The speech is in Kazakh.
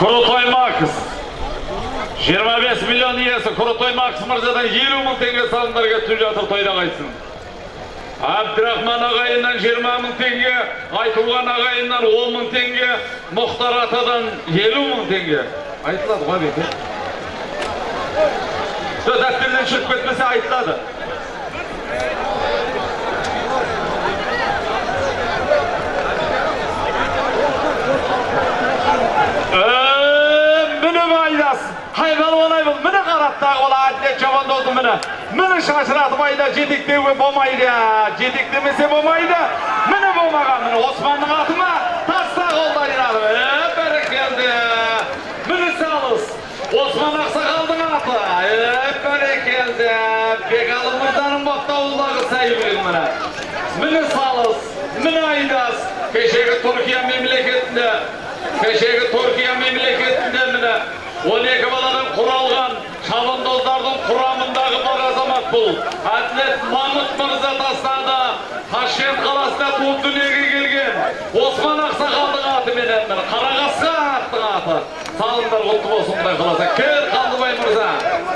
Құрытой Макс. 25 миллион иесі Құрытой Макс мырзадан 50 мың теңге салымдар кетіп жатыр тойда қайтсын. Абдрахман ағайыннан 20 мың теңге, Айтуған ағайыннан 10 мың теңге, Мұхтар атадан 50 мың теңге. Айтылады ғой беке. Сол дәптерден шығып айтылады. Qaratda ola adlet javan oldu mini. Mini şaşıratı mayda jedik dewe bolmaydı. Jedik demese bolmaydı. Mini bolmagan mini Osman'ın atıma tasta koldan inadı. Ee, berekeldi. Mini sağlız. Osman Aksakal'ın atı. Ee, berekeldi. Bekalım Mırdan'ın baktavulları sayılır mini. Mini sağlız. Mini aydas. Keşke Türkiye memleketinde Кешегі Түркия мемлекетінде міне 12 баладан құралған шабандоздардың құрамындағы бар азамат бұл. Әділет Мамыт мырза тастады. Ташкент қаласында туып дүниеге келген. Осман Ақсақалдың аты менен міне Қарағасқа аттың аты. Салымдар құтты болсын құдай қаласа.